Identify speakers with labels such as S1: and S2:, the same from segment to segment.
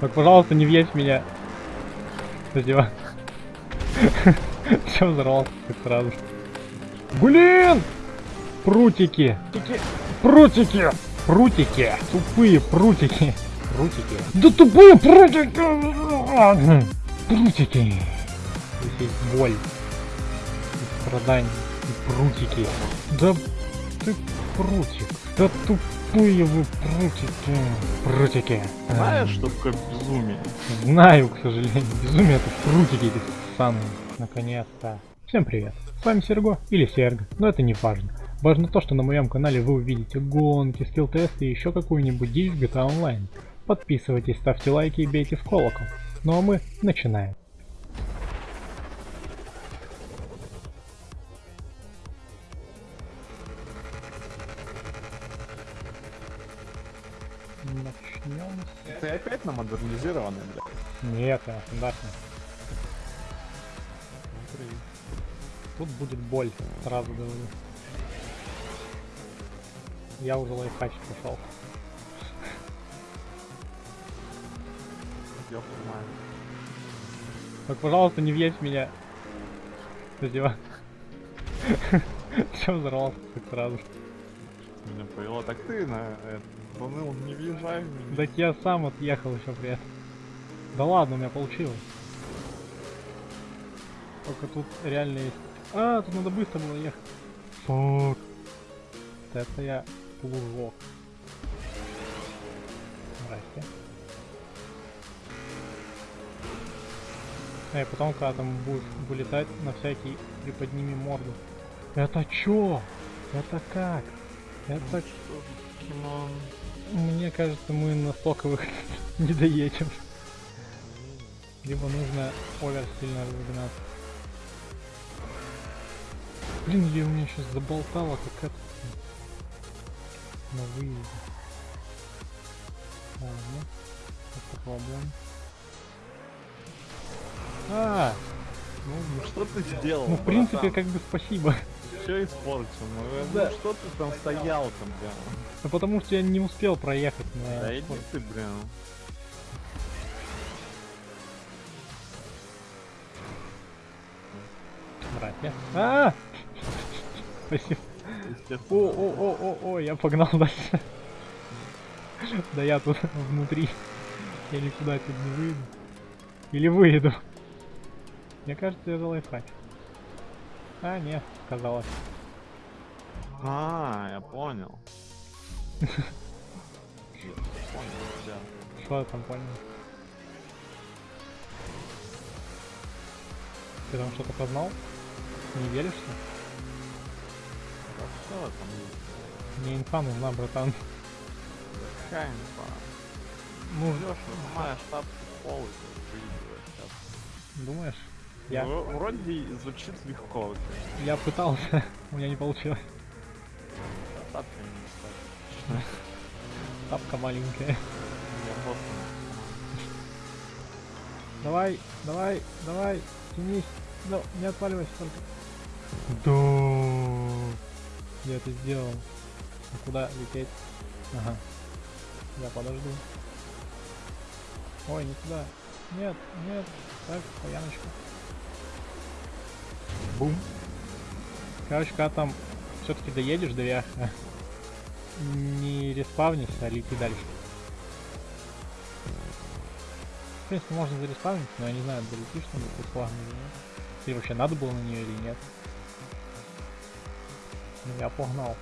S1: Так, пожалуйста, не въедь меня. Задева. Все взорвался сразу. Блин! Прутики! Прутики! Прутики! Тупые прутики! Прутики! Да тупые прутики! Прутики! Здесь есть боль. И страдания. И прутики. Да ты прутик. Да тупые вы прутики. Прутики.
S2: Знаешь, что такое безумие?
S1: Знаю, к сожалению. Безумие это прутики эти самые. Наконец-то. Всем привет. С вами Серго или Серго, но это не важно. Важно то, что на моем канале вы увидите гонки, скилл-тесты и еще какую-нибудь дичь в GTA Online. Подписывайтесь, ставьте лайки и бейте в колокол. Ну а мы начинаем. Нет, я стандартный. Тут будет боль, сразу говорю. Я уже лайфхачить пошел.
S2: Я понимаю.
S1: Так, пожалуйста, не въедь меня. Задева. Все взорвался так сразу.
S2: Меня повело. Так ты на это, заныл, не въезжай.
S1: Так я сам отъехал еще при этом. Да ладно, у меня получилось. Только тут реально есть... А, тут надо быстро было ехать. Фук. Вот Это я плужок. Здрасте. Эй, потом, когда там будешь вылетать, на всякий приподними морду. Это чё? Это как? Это... Мне кажется, мы на стоковых не доедем. Либо нужно овер сильно разогнаться. Блин, я у меня сейчас заболтала как это. На выезде. Ладно. Попробуем. А,
S2: Ну, ну что ты сделал?
S1: ну в принципе
S2: братан?
S1: как бы спасибо.
S2: Все испортил. Ну, э,
S1: Да.
S2: ну что ты там стоял там, бля?
S1: Ну потому что я не успел проехать на...
S2: Да иди ты, бля.
S1: А! Спасибо. О, о, о, о, о, я погнал дальше. Да я тут внутри. Я никуда отсюда не выйду. Или выйду. Мне кажется, я лайфхак. А, нет, казалось.
S2: А, я понял.
S1: Что я там понял? Ты там что-то познал? Не веришься?
S2: Да что там есть?
S1: Мне инфа нужна, братан.
S2: Какая инфа?
S1: Ну,
S2: Леша, снимаешь шапку пол и
S1: думаешь? Я,
S2: Ну, Вроде звучит легко.
S1: я пытался, у меня не получилось.
S2: Тапки не.
S1: Тапка маленькая.
S2: Я просто...
S1: Давай, давай, давай, тянись. Да, не отваливайся только. Да. Я это сделал. А куда лететь? Ага. Я подожду. Ой, не туда. Нет, нет. Так, стояночку. Бум. Короче, когда там все-таки доедешь до верха, не респавнись, а лети дальше. В принципе, можно зареспавнить, но я не знаю, долетишь там до плавно или нет. Или вообще надо было на нее или нет. Ну, я погнал.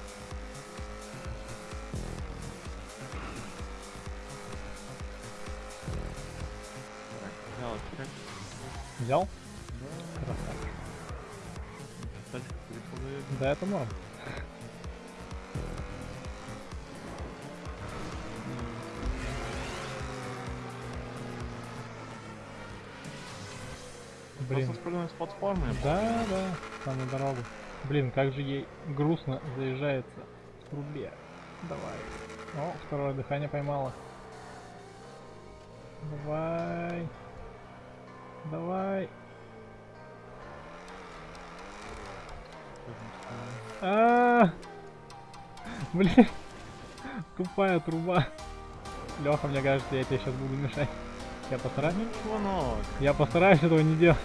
S2: Так.
S1: Взял? Красавчик.
S2: Переходит.
S1: Да, это норм. Блин.
S2: Просто спрыгнуть с платформы.
S1: Да, да, там на дорогу. Блин, как же ей грустно заезжается в трубе. Давай. О, второе дыхание поймала. Давай. Давай. А, Блин. Тупая труба. Леха, мне кажется, я тебе сейчас буду мешать. Я постараюсь.
S2: Ничего нового.
S1: Я постараюсь этого не делать.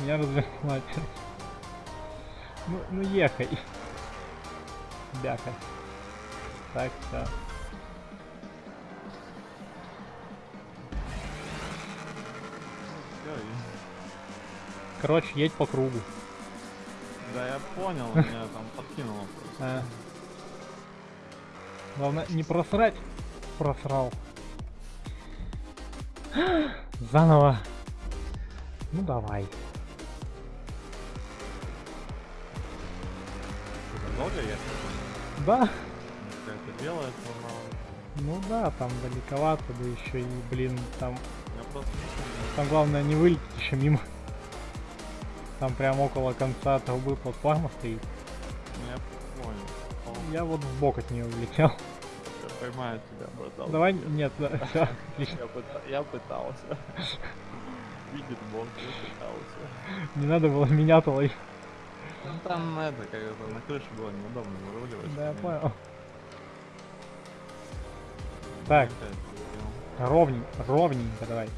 S1: Меня развернула опять. Ну, ну ехай. Бяка. Так, все. Короче, едь по кругу.
S2: Да я понял, меня там подкинуло.
S1: А. Главное, не просрать. Просрал. Заново. Ну давай.
S2: Долго ехать?
S1: Да.
S2: Как-то делает, но
S1: Ну да, там далековато, да еще и, блин, там,
S2: я просто
S1: там главное не вылететь еще мимо. Там прям около конца трубы платформа стоит.
S2: Ну, Я понял.
S1: Я вот в бок от нее улетел.
S2: Поймаю тебя, братан.
S1: Давай, нет, да, отлично.
S2: Я, пыта- я пытался. Видит Бог, я пытался.
S1: Не надо было меня-то ловить.
S2: Ну там это, как это, на крыше было неудобно выруливать.
S1: Да, я понял. Так, ровненько, ровненько давай.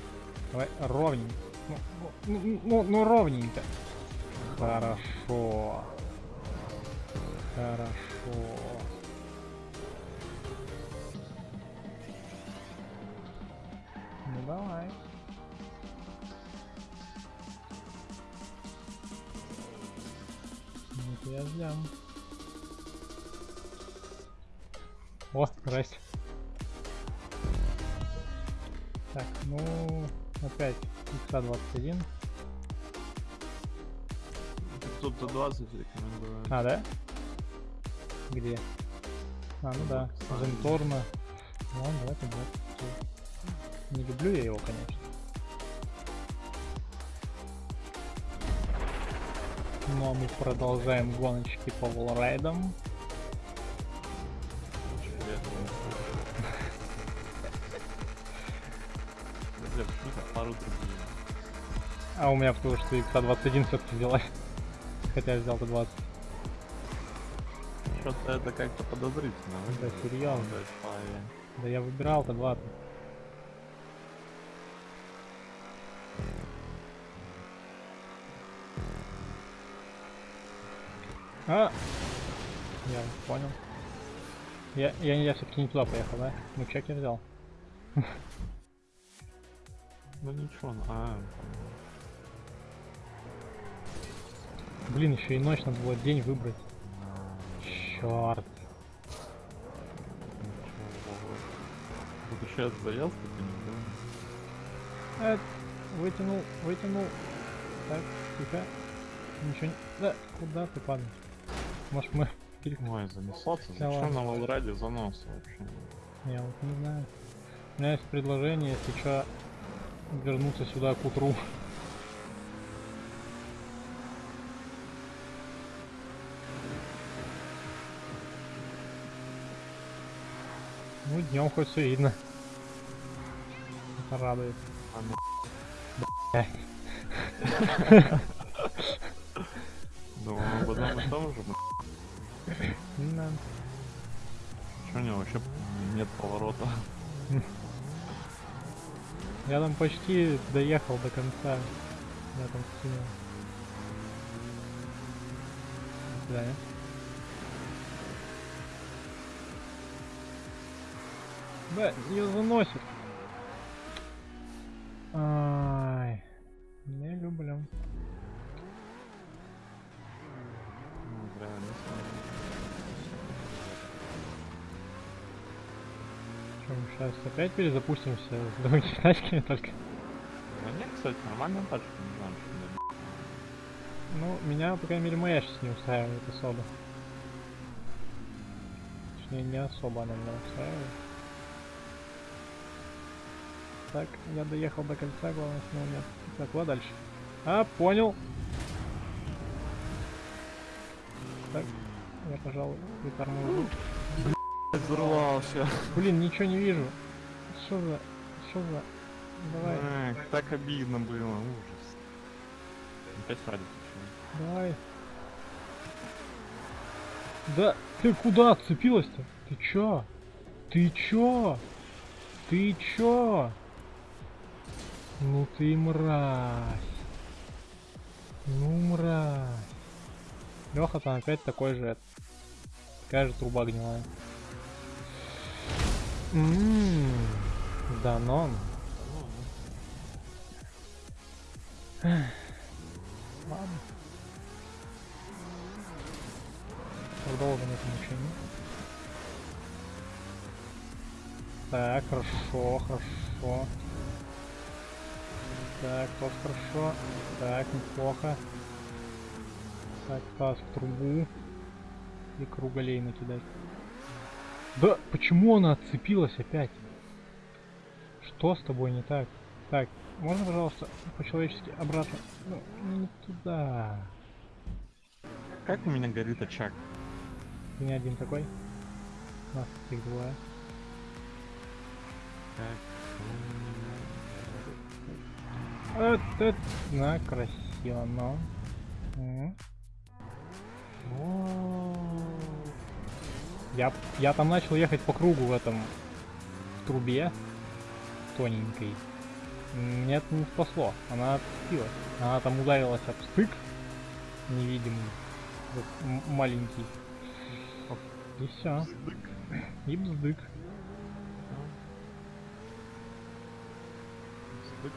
S1: Давай, ровненько. Ну, ну, ну, ну, ну, ровненько. Хорошо. Хорошо. Давай. Вот я ждем. О, здрасте. Так, ну опять икса-21.
S2: Тут до 20 рекомендую.
S1: А, да? Где? А, ну да, Женторна. Ну ладно, давайте 20. Не люблю я его, конечно. Ну а мы продолжаем гоночки по волрайдам. А у меня потому что икса-21 все-таки взялась. Хотя я взял-то 20.
S2: Что-то это как-то подозрительно.
S1: Да, серьезно.
S2: Да
S1: я выбирал-то 20. А! Я понял. Я, я, я все-таки не туда поехал, да? Ну чек я взял.
S2: Ну ничего, ну, а,
S1: Блин, еще и ночь надо было день выбрать. Черт.
S2: Тут еще я заелся, ты не.
S1: Э, вытянул, вытянул. Так, тихо. Ничего не... Да, куда ты падаешь? Может мы...
S2: Ой, занесло-то,
S1: Да
S2: зачем
S1: ладно.
S2: на Волраде занос вообще?
S1: Я вот не знаю. У меня есть предложение, если что, вернуться сюда к утру. Ну, днем хоть все видно. Это радует.
S2: А, ну. Думаю, об одном и том же.
S1: Да.
S2: Чё у него вообще нет поворота?
S1: Я там почти доехал до конца. Я там скинул. До свидания. Да, ее заносит. Ай, сейчас опять перезапустимся с другими тачками только.
S2: Да нет, кстати, нормальная тачка, не знаю, что.
S1: Ну, меня, по крайней мере, моя сейчас не устраивает особо. Точнее, не особо она меня устраивает. Так, я доехал до кольца, главное, снова нет. Так, куда дальше? А, понял. Так, я, пожалуй, приторможу.
S2: Взорвался.
S1: Блин, ничего не вижу. Что за... Что за... Давай,
S2: Эх, так обидно было, ужас. Опять почему?
S1: давай. Да, ты куда отцепилась-то? Ты чё? Ты чё? Ты чё? Ну ты мразь. Ну мразь. Леха там опять такой же. Такая же труба гнилая. Ммм. Данон. Ладно. Продолжим это мучение. Так, хорошо, хорошо. Так, тоже хорошо. Так, неплохо. Так, таз в трубу. И круголей накидать. Да, почему она отцепилась опять? Что с тобой не так? Так, можно, пожалуйста, по-человечески обратно? Ну, не туда.
S2: Как у меня горит очаг?
S1: Ты не один такой? Нас их двое.
S2: Как
S1: Вот это, на, красиво, но. Я, я там начал ехать по кругу в этом в трубе тоненькой. Мне это не спасло. Она отцепилась. Она там ударилась об стык невидимый. Вот маленький. И все. И бздык.
S2: Сдык.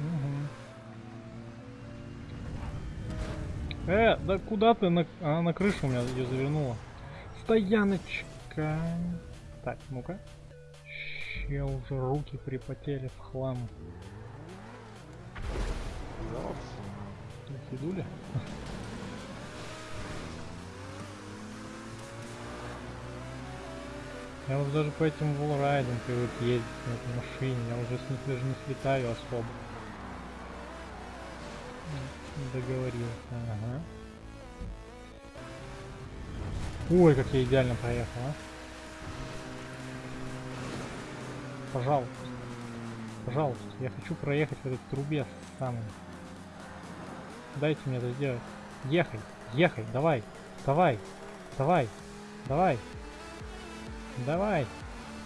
S1: Мгм. Э, да куда ты? На... Она на крышу у меня ее завернула. Стояночка. Так, ну-ка. Че уже руки припотели в хлам. Фидули? Я уже даже по этим волрайдам привык ездить на этой машине. Я уже с них даже не слетаю особо. Договорился, ага. Ой, как я идеально проехал, а. Пожалуйста. Пожалуйста, я хочу проехать в этой трубе самой. Дайте мне это сделать. Ехай, ехай, давай, давай, давай, давай, давай.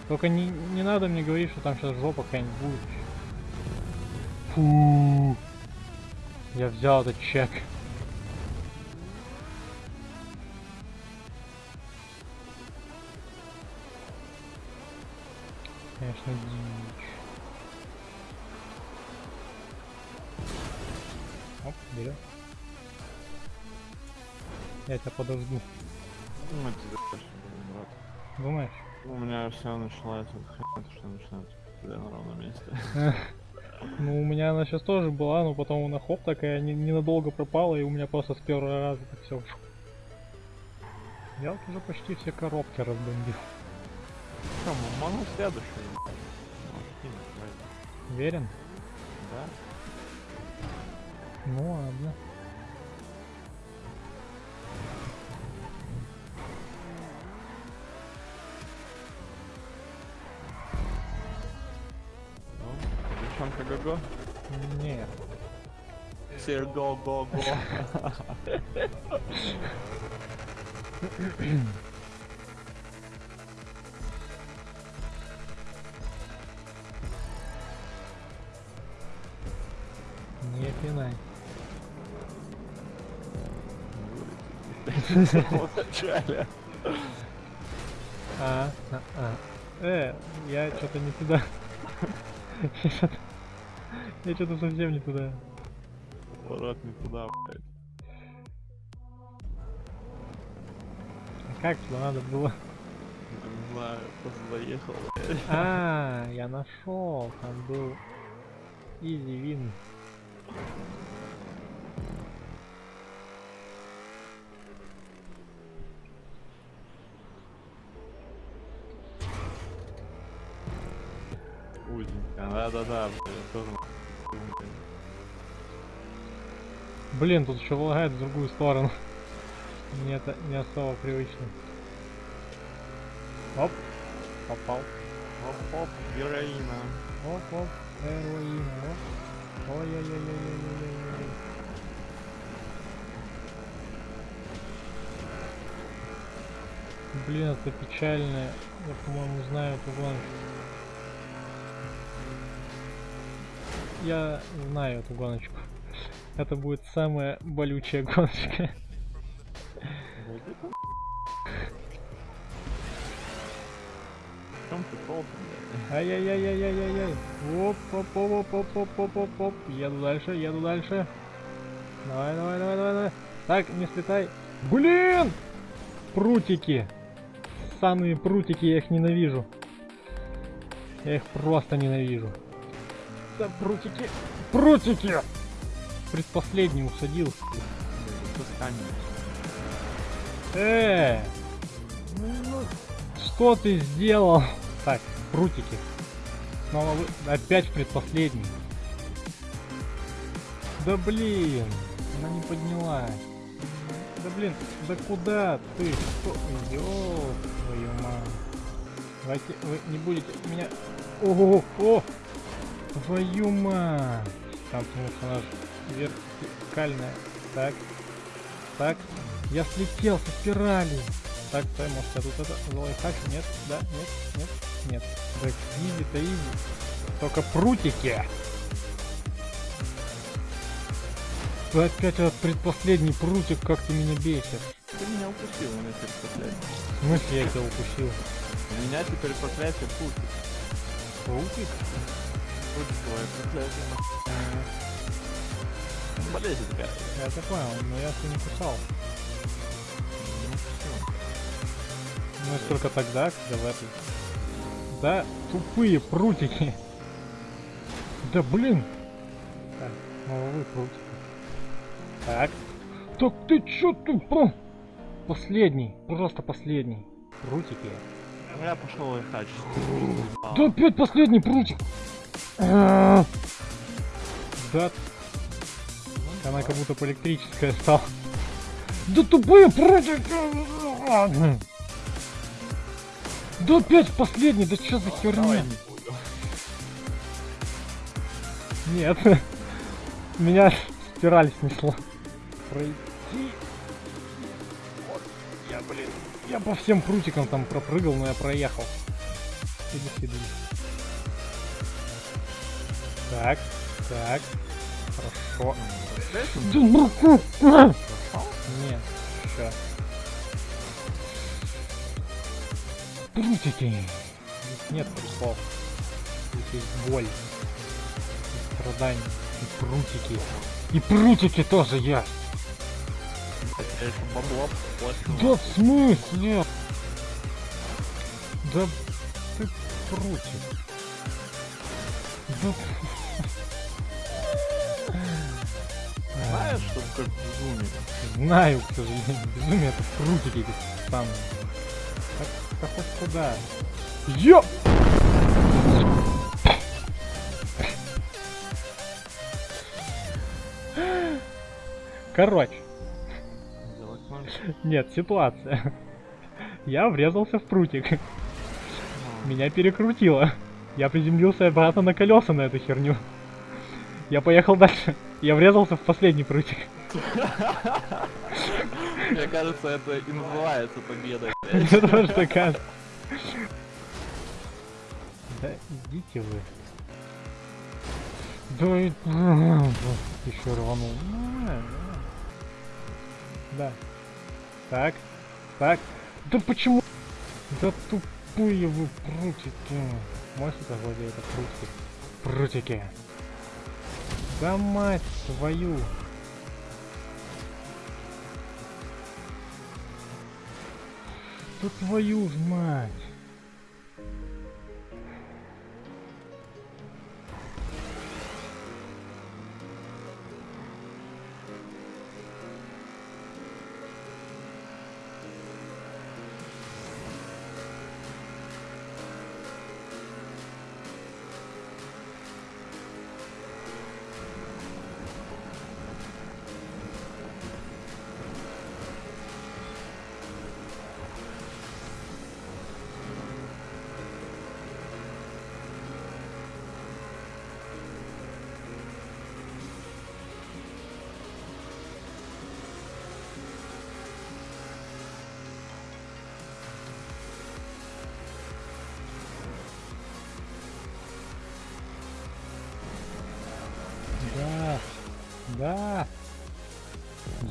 S1: Только не, не надо мне говорить, что там сейчас жопа какая-нибудь будет. Фу. Я взял этот чек. Конечно, дичь. Оп, берем. Я тебя подожду.
S2: Ну, это брат.
S1: Думаешь?
S2: У меня все начинается что начинается тебя на ровном месте.
S1: Ну, у меня она сейчас тоже была, но потом она хоп такая не- ненадолго пропала, и у меня просто с первого раза так все. Я вот уже почти все коробки разбомбил.
S2: Что, могу следующий.
S1: Уверен?
S2: Да?
S1: Ну ладно.
S2: Ну, девчонка го-го.
S1: Нет.
S2: Серго
S1: пинай. А, а, а. Э, я что-то не туда. Я что-то... Совсем не туда.
S2: Поворот не туда, блядь.
S1: А как туда надо было?
S2: Не знаю, просто заехал.
S1: А, я нашел. Там был Изи Вин.
S2: Узенько. Да-да-да, тоже.
S1: Блин, тут еще лагает в другую сторону. Мне это не особо привычно. Оп, попал.
S2: Оп-оп, героина.
S1: Оп, оп, героин, оп. Ой-ой-ой-ой-ой-ой-ой. Блин, это печально. Я, по-моему, знаю эту гонку. я знаю эту гоночку. Это будет самая болючая гоночка.
S2: Прикол
S1: Ай-яй-яй-яй-яй-яй-яй. Оп, оп, оп, оп, оп, оп, оп, оп. Еду дальше, еду дальше. Давай, давай, давай, давай, давай. Так, не слетай. Блин! Прутики. Самые прутики, я их ненавижу. Я их просто ненавижу. Да, прутики. Прутики! Предпоследний усадил. Э! Ну, что ты сделал? Так, прутики. Снова вы... Опять предпоследний. Да блин, она не поднялась. Да блин, да куда ты? Что? Ёб твою мать. Давайте вы не будете меня... Ого, о! Твою мать. Там, потому что же вертикальная. Так, так. Я слетел со спирали. Так, может я тут это лайфхак? Нет, да, нет, нет, нет. Так, изи, то изи. Только прутики. Опять этот предпоследний прутик, как ты меня бесишь.
S2: Ты меня упустил, у меня теперь проклятие.
S1: В смысле я тебя упустил?
S2: У меня теперь проклятие путик.
S1: Прутик?
S2: Путиковое проклятие. Болезнь такая.
S1: Я это понял, но я тебя не кусал.
S2: Ну
S1: только тогда, когда в этой... Да, тупые прутики. Да блин. Так, новый прутик. Так. Так ты чё тупо? Последний, просто последний. Прутики.
S2: Я пошел лайфхач.
S1: Да опять последний прутик. Да. Она как будто электрическая стала. Да тупые прутики. Да опять последний, да что за херня?
S2: Давай.
S1: Нет. Меня спираль снесло. Пройти. Вот. Я, блин. Я по всем прутикам там пропрыгал, но я проехал. Иди сюда. Так, так. Хорошо. Да ну! Нет, сейчас. Здесь нет приколов. Здесь есть боль. И страдания. И прутики. И прутики тоже есть.
S2: Я еще бабло плачу.
S1: Да в смысле? Да ты прутик. Да...
S2: Знаешь, что такое безумие?
S1: Знаю, к сожалению. Безумие это прутики самые. Так, да хоть куда? Ё! Короче, нет, ситуация. Я врезался в прутик. Меня перекрутило. Я приземлился обратно на колеса на эту херню. Я поехал дальше. Я врезался в последний прутик.
S2: Мне кажется, это и называется победой.
S1: Мне тоже так кажется. Да идите вы. Да и... Еще рванул. Да. Так. Так. Да почему? Да тупые вы прутики. Можете назвать это прутики? Прутики. Да мать твою. Да твою ж мать.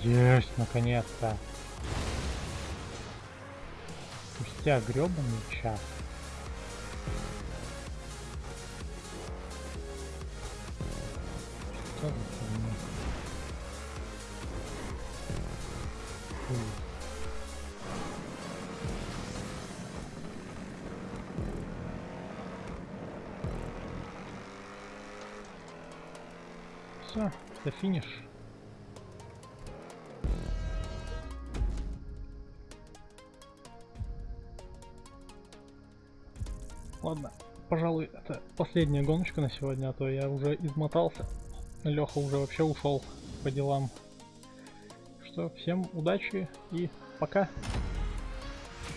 S1: Есть, наконец-то. Спустя гребаный час. Что за. Все, это финиш. Пожалуй, это последняя гоночка на сегодня, а то я уже измотался. Леха уже вообще ушел по делам. Что, всем удачи и пока.